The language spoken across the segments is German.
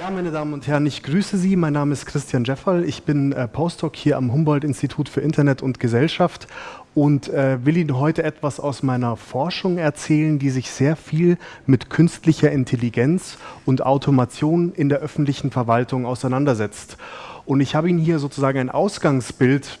Ja, meine Damen und Herren, ich grüße Sie. Mein Name ist Christian Jefferl. Ich bin äh, Postdoc hier am Humboldt-Institut für Internet und Gesellschaft und äh, will Ihnen heute etwas aus meiner Forschung erzählen, die sich sehr viel mit künstlicher Intelligenz und Automation in der öffentlichen Verwaltung auseinandersetzt. Und ich habe Ihnen hier sozusagen ein Ausgangsbild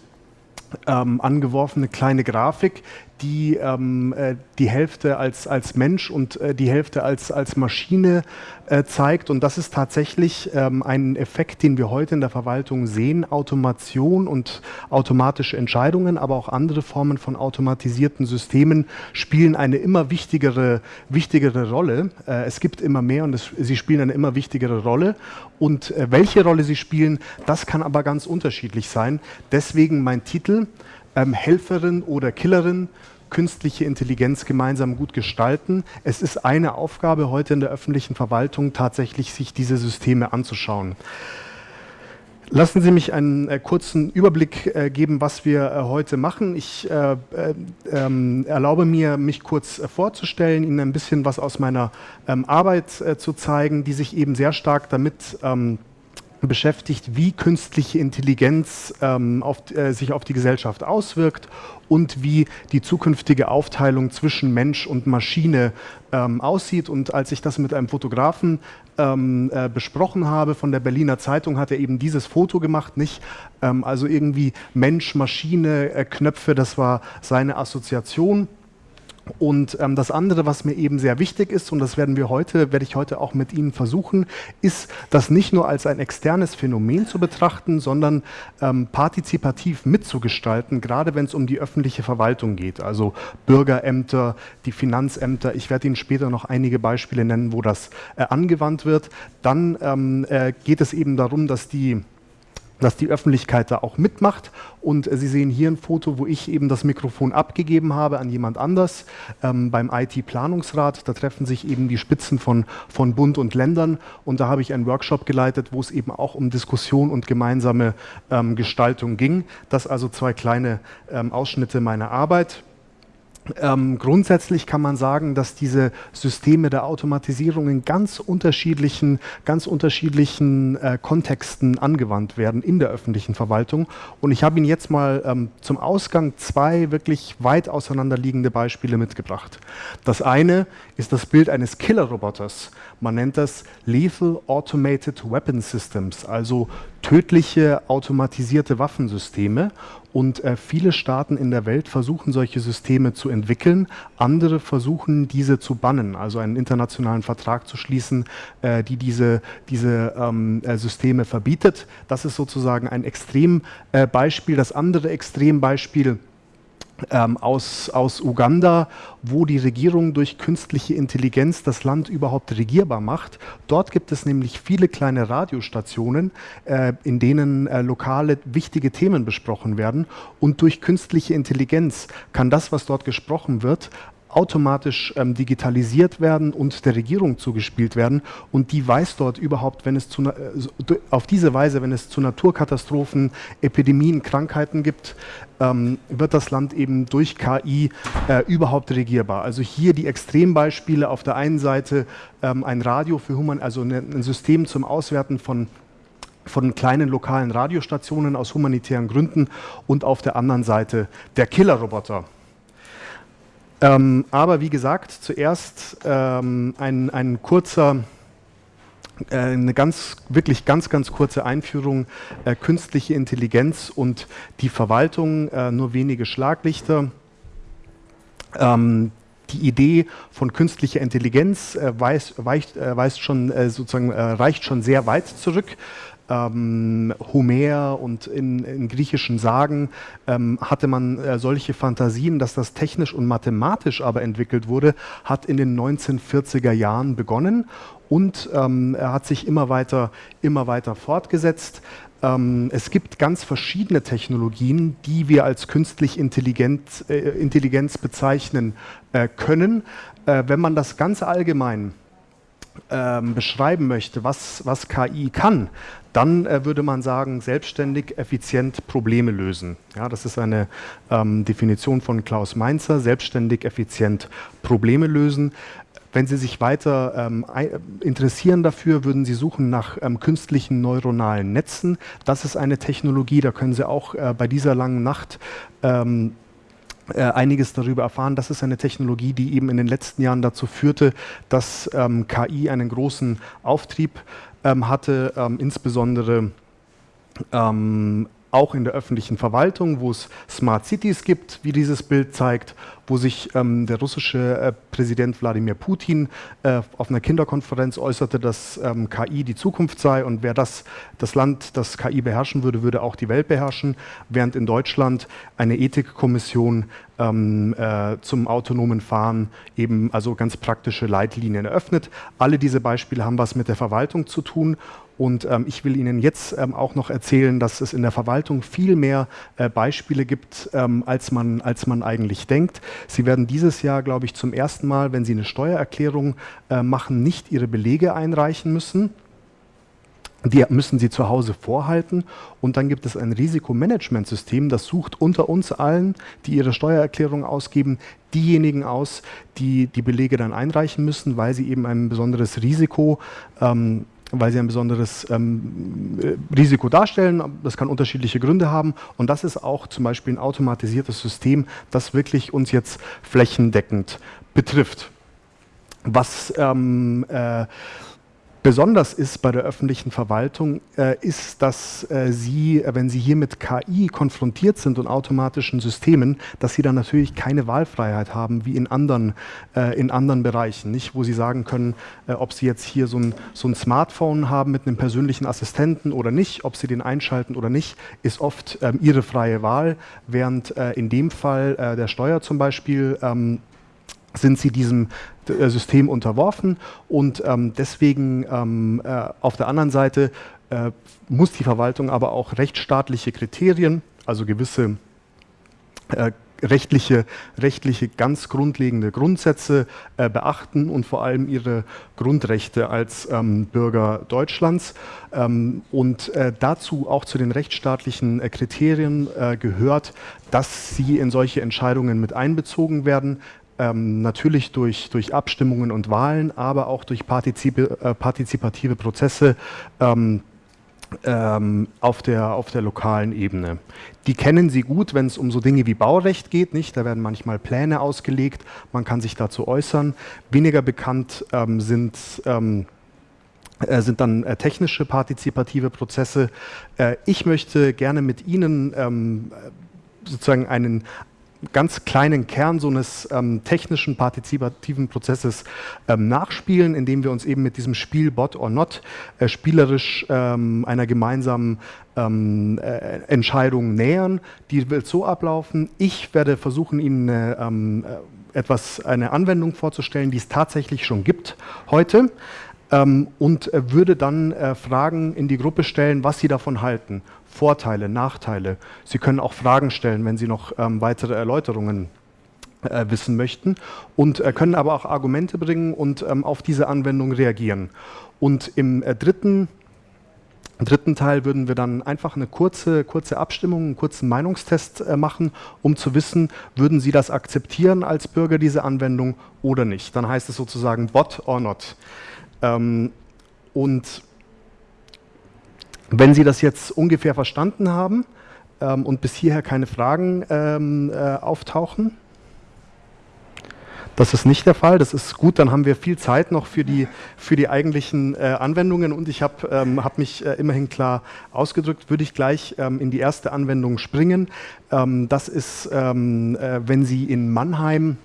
ähm, angeworfen, eine kleine Grafik, die ähm, äh, die Hälfte als, als Mensch und äh, die Hälfte als, als Maschine äh, zeigt. Und das ist tatsächlich ähm, ein Effekt, den wir heute in der Verwaltung sehen. Automation und automatische Entscheidungen, aber auch andere Formen von automatisierten Systemen spielen eine immer wichtigere, wichtigere Rolle. Äh, es gibt immer mehr und es, sie spielen eine immer wichtigere Rolle. Und äh, welche Rolle sie spielen, das kann aber ganz unterschiedlich sein. Deswegen mein Titel, ähm, Helferin oder Killerin, künstliche Intelligenz gemeinsam gut gestalten. Es ist eine Aufgabe heute in der öffentlichen Verwaltung, tatsächlich sich diese Systeme anzuschauen. Lassen Sie mich einen äh, kurzen Überblick äh, geben, was wir äh, heute machen. Ich äh, äh, ähm, erlaube mir, mich kurz äh, vorzustellen, Ihnen ein bisschen was aus meiner ähm, Arbeit zu zeigen, die sich eben sehr stark damit ähm, beschäftigt, wie künstliche Intelligenz ähm, auf, äh, sich auf die Gesellschaft auswirkt und wie die zukünftige Aufteilung zwischen Mensch und Maschine ähm, aussieht. Und als ich das mit einem Fotografen ähm, äh, besprochen habe von der Berliner Zeitung, hat er eben dieses Foto gemacht, nicht? Ähm, also irgendwie Mensch, Maschine, äh, Knöpfe, das war seine Assoziation. Und ähm, das andere, was mir eben sehr wichtig ist, und das werden wir heute, werde ich heute auch mit Ihnen versuchen, ist, das nicht nur als ein externes Phänomen zu betrachten, sondern ähm, partizipativ mitzugestalten, gerade wenn es um die öffentliche Verwaltung geht, also Bürgerämter, die Finanzämter. Ich werde Ihnen später noch einige Beispiele nennen, wo das äh, angewandt wird. Dann ähm, äh, geht es eben darum, dass die dass die Öffentlichkeit da auch mitmacht. Und äh, Sie sehen hier ein Foto, wo ich eben das Mikrofon abgegeben habe an jemand anders ähm, beim IT-Planungsrat. Da treffen sich eben die Spitzen von, von Bund und Ländern. Und da habe ich einen Workshop geleitet, wo es eben auch um Diskussion und gemeinsame ähm, Gestaltung ging. Das also zwei kleine ähm, Ausschnitte meiner Arbeit. Ähm, grundsätzlich kann man sagen, dass diese Systeme der Automatisierung in ganz unterschiedlichen, ganz unterschiedlichen äh, Kontexten angewandt werden in der öffentlichen Verwaltung. Und ich habe Ihnen jetzt mal ähm, zum Ausgang zwei wirklich weit auseinanderliegende Beispiele mitgebracht. Das eine ist das Bild eines Killerroboters. Man nennt das Lethal Automated Weapon Systems, also tödliche automatisierte Waffensysteme. Und äh, viele Staaten in der Welt versuchen solche Systeme zu entwickeln, andere versuchen diese zu bannen, also einen internationalen Vertrag zu schließen, äh, die diese, diese ähm, äh, Systeme verbietet. Das ist sozusagen ein Extrembeispiel. das andere Extrembeispiel ähm, aus, aus Uganda, wo die Regierung durch künstliche Intelligenz das Land überhaupt regierbar macht. Dort gibt es nämlich viele kleine Radiostationen, äh, in denen äh, lokale wichtige Themen besprochen werden. Und durch künstliche Intelligenz kann das, was dort gesprochen wird, automatisch ähm, digitalisiert werden und der Regierung zugespielt werden und die weiß dort überhaupt, wenn es zu, äh, auf diese Weise, wenn es zu Naturkatastrophen, Epidemien, Krankheiten gibt, ähm, wird das Land eben durch KI äh, überhaupt regierbar. Also hier die Extrembeispiele auf der einen Seite ähm, ein Radio für Human, also ne, ein System zum Auswerten von von kleinen lokalen Radiostationen aus humanitären Gründen und auf der anderen Seite der Killerroboter. Ähm, aber wie gesagt, zuerst ähm, ein, ein kurzer, äh, eine ganz, wirklich ganz, ganz kurze Einführung, äh, künstliche Intelligenz und die Verwaltung, äh, nur wenige Schlaglichter. Ähm, die Idee von künstlicher Intelligenz äh, weiß, weicht, äh, schon, äh, sozusagen, reicht schon sehr weit zurück ähm, Homer und in, in, griechischen Sagen ähm, hatte man äh, solche Fantasien, dass das technisch und mathematisch aber entwickelt wurde, hat in den 1940er Jahren begonnen und ähm, er hat sich immer weiter, immer weiter fortgesetzt. Ähm, es gibt ganz verschiedene Technologien, die wir als künstlich intelligent, äh, Intelligenz bezeichnen äh, können. Äh, wenn man das ganz allgemein ähm, beschreiben möchte, was, was KI kann, dann äh, würde man sagen, selbstständig, effizient Probleme lösen. Ja, das ist eine ähm, Definition von Klaus Mainzer, selbstständig, effizient Probleme lösen. Wenn Sie sich weiter ähm, interessieren dafür, würden Sie suchen nach ähm, künstlichen neuronalen Netzen. Das ist eine Technologie, da können Sie auch äh, bei dieser langen Nacht ähm, äh, einiges darüber erfahren. Das ist eine Technologie, die eben in den letzten Jahren dazu führte, dass ähm, KI einen großen Auftrieb ähm, hatte, ähm, insbesondere ähm, auch in der öffentlichen Verwaltung, wo es Smart Cities gibt, wie dieses Bild zeigt, wo sich ähm, der russische äh, Präsident Wladimir Putin äh, auf einer Kinderkonferenz äußerte, dass ähm, KI die Zukunft sei und wer das, das Land, das KI beherrschen würde, würde auch die Welt beherrschen, während in Deutschland eine Ethikkommission ähm, äh, zum autonomen Fahren eben also ganz praktische Leitlinien eröffnet. Alle diese Beispiele haben was mit der Verwaltung zu tun und ähm, ich will Ihnen jetzt ähm, auch noch erzählen, dass es in der Verwaltung viel mehr äh, Beispiele gibt, ähm, als, man, als man eigentlich denkt. Sie werden dieses Jahr, glaube ich, zum ersten Mal, wenn Sie eine Steuererklärung äh, machen, nicht Ihre Belege einreichen müssen. Die müssen Sie zu Hause vorhalten und dann gibt es ein Risikomanagementsystem, das sucht unter uns allen, die ihre Steuererklärung ausgeben, diejenigen aus, die die Belege dann einreichen müssen, weil sie eben ein besonderes Risiko ähm, weil sie ein besonderes ähm, Risiko darstellen. Das kann unterschiedliche Gründe haben und das ist auch zum Beispiel ein automatisiertes System, das wirklich uns jetzt flächendeckend betrifft. Was ähm, äh, Besonders ist bei der öffentlichen Verwaltung, äh, ist, dass äh, Sie, wenn Sie hier mit KI konfrontiert sind und automatischen Systemen, dass Sie dann natürlich keine Wahlfreiheit haben, wie in anderen, äh, in anderen Bereichen, nicht? wo Sie sagen können, äh, ob Sie jetzt hier so ein, so ein Smartphone haben mit einem persönlichen Assistenten oder nicht, ob Sie den einschalten oder nicht, ist oft ähm, Ihre freie Wahl, während äh, in dem Fall äh, der Steuer zum Beispiel ähm, sind sie diesem äh, System unterworfen und ähm, deswegen ähm, äh, auf der anderen Seite äh, muss die Verwaltung aber auch rechtsstaatliche Kriterien, also gewisse äh, rechtliche, rechtliche ganz grundlegende Grundsätze äh, beachten und vor allem ihre Grundrechte als ähm, Bürger Deutschlands. Ähm, und äh, dazu auch zu den rechtsstaatlichen äh, Kriterien äh, gehört, dass sie in solche Entscheidungen mit einbezogen werden, ähm, natürlich durch, durch Abstimmungen und Wahlen, aber auch durch partizip äh, partizipative Prozesse ähm, ähm, auf, der, auf der lokalen Ebene. Die kennen Sie gut, wenn es um so Dinge wie Baurecht geht. Nicht? Da werden manchmal Pläne ausgelegt, man kann sich dazu äußern. Weniger bekannt ähm, sind ähm, äh, sind dann äh, technische partizipative Prozesse. Äh, ich möchte gerne mit Ihnen ähm, sozusagen einen, ganz kleinen Kern so eines ähm, technischen, partizipativen Prozesses ähm, nachspielen, indem wir uns eben mit diesem Spiel Bot or Not äh, spielerisch ähm, einer gemeinsamen ähm, äh, Entscheidung nähern. Die wird so ablaufen. Ich werde versuchen, Ihnen eine, ähm, äh, etwas, eine Anwendung vorzustellen, die es tatsächlich schon gibt heute ähm, und äh, würde dann äh, Fragen in die Gruppe stellen, was Sie davon halten. Vorteile, Nachteile. Sie können auch Fragen stellen, wenn Sie noch ähm, weitere Erläuterungen äh, wissen möchten und äh, können aber auch Argumente bringen und ähm, auf diese Anwendung reagieren. Und im äh, dritten, dritten Teil würden wir dann einfach eine kurze, kurze Abstimmung, einen kurzen Meinungstest äh, machen, um zu wissen, würden Sie das akzeptieren als Bürger, diese Anwendung oder nicht. Dann heißt es sozusagen Bot or not. Ähm, und wenn Sie das jetzt ungefähr verstanden haben ähm, und bis hierher keine Fragen ähm, äh, auftauchen, das ist nicht der Fall. Das ist gut, dann haben wir viel Zeit noch für die, für die eigentlichen äh, Anwendungen und ich habe ähm, hab mich äh, immerhin klar ausgedrückt, würde ich gleich ähm, in die erste Anwendung springen. Ähm, das ist, ähm, äh, wenn Sie in Mannheim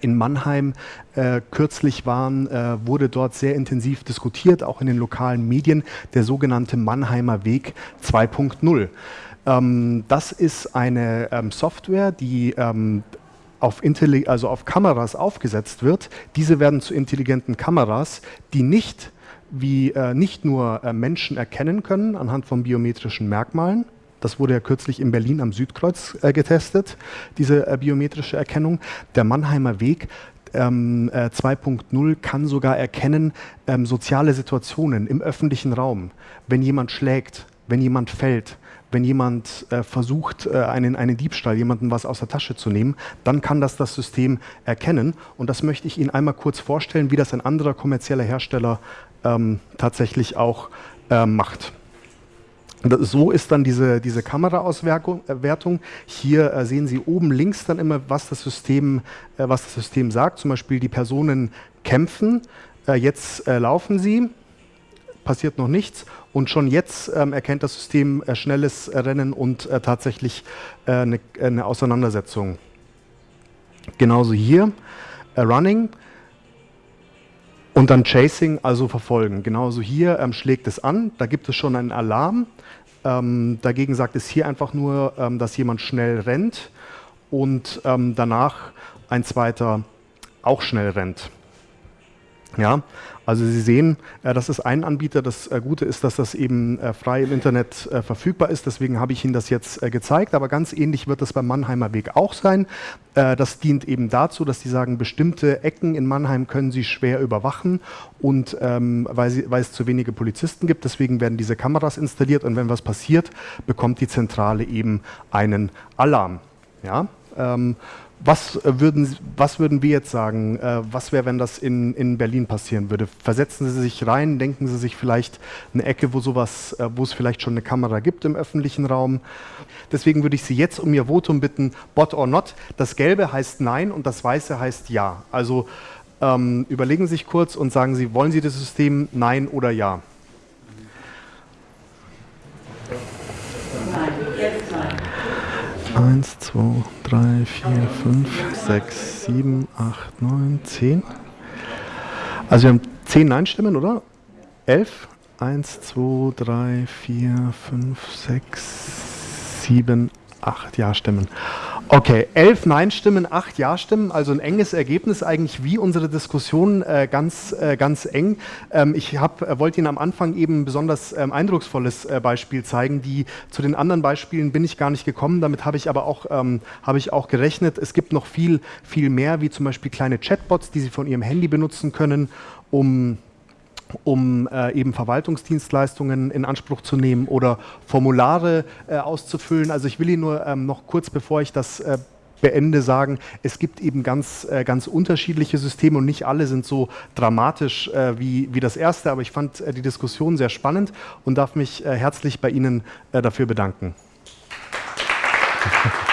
in Mannheim äh, kürzlich waren, äh, wurde dort sehr intensiv diskutiert, auch in den lokalen Medien, der sogenannte Mannheimer Weg 2.0. Ähm, das ist eine ähm, Software, die ähm, auf, also auf Kameras aufgesetzt wird. Diese werden zu intelligenten Kameras, die nicht wie äh, nicht nur äh, Menschen erkennen können anhand von biometrischen Merkmalen, das wurde ja kürzlich in Berlin am Südkreuz äh, getestet, diese äh, biometrische Erkennung. Der Mannheimer Weg ähm, äh, 2.0 kann sogar erkennen ähm, soziale Situationen im öffentlichen Raum. Wenn jemand schlägt, wenn jemand fällt, wenn jemand äh, versucht, äh, einen, einen Diebstahl, jemanden was aus der Tasche zu nehmen, dann kann das das System erkennen. Und das möchte ich Ihnen einmal kurz vorstellen, wie das ein anderer kommerzieller Hersteller ähm, tatsächlich auch äh, macht. So ist dann diese, diese Kameraauswertung. Äh, Hier äh, sehen Sie oben links dann immer, was das, System, äh, was das System sagt. Zum Beispiel die Personen kämpfen, äh, jetzt äh, laufen sie, passiert noch nichts und schon jetzt ähm, erkennt das System äh, schnelles Rennen und tatsächlich eine, eine, Auseinandersetzung. Genauso hier, Running. Und dann Chasing, also verfolgen. Genauso hier ähm, schlägt es an, da gibt es schon einen Alarm. Ähm, dagegen sagt es hier einfach nur, ähm, dass jemand schnell rennt und ähm, danach ein zweiter auch schnell rennt. Ja, also Sie sehen, äh, das ist ein Anbieter. Das äh, Gute ist, dass das eben äh, frei im Internet verfügbar ist. Deswegen habe ich Ihnen das jetzt gezeigt. Aber ganz ähnlich wird es beim Mannheimer Weg auch sein. Das dient eben dazu, dass Sie sagen, bestimmte Ecken in Mannheim können Sie schwer überwachen und ähm, weil, sie, weil, es zu wenige Polizisten gibt. Deswegen werden diese Kameras installiert und wenn was passiert, bekommt die Zentrale eben einen Alarm. Ja? Was äh, würden, was würden wir jetzt sagen? Äh, was wäre, wenn das in, in Berlin passieren würde? Versetzen Sie sich rein, denken Sie sich vielleicht eine Ecke, wo sowas, äh, wo es vielleicht schon eine Kamera gibt im öffentlichen Raum. Deswegen würde ich Sie jetzt um Ihr Votum bitten, bot or not. Das Gelbe heißt Nein und das Weiße heißt Ja. Also ähm, überlegen Sie sich kurz und sagen Sie, wollen Sie das System Nein oder Ja? Nein, jetzt nein. 1, 2, 3, 4, 5, 6, 7, 8, 9, 10. Also wir haben 10 Nein-Stimmen, oder? 11? 1, 2, 3, 4, 5, 6, 7, 8 Ja-Stimmen. Okay, elf Nein-Stimmen, acht Ja-Stimmen, also ein enges Ergebnis, eigentlich wie unsere Diskussion äh, ganz, äh, ganz eng. Ähm, ich äh, wollte Ihnen am Anfang eben ein besonders ähm, eindrucksvolles äh, Beispiel zeigen. Die, zu den anderen Beispielen bin ich gar nicht gekommen, damit habe ich aber auch, ähm, hab ich auch gerechnet. Es gibt noch viel, viel mehr, wie zum Beispiel kleine Chatbots, die Sie von Ihrem Handy benutzen können, um um äh, eben Verwaltungsdienstleistungen in Anspruch zu nehmen oder Formulare äh, auszufüllen. Also ich will Ihnen nur ähm, noch kurz, bevor ich das äh, beende, sagen, es gibt eben ganz, äh, ganz unterschiedliche Systeme und nicht alle sind so dramatisch äh, wie, wie das erste, aber ich fand äh, die Diskussion sehr spannend und darf mich herzlich bei Ihnen dafür bedanken.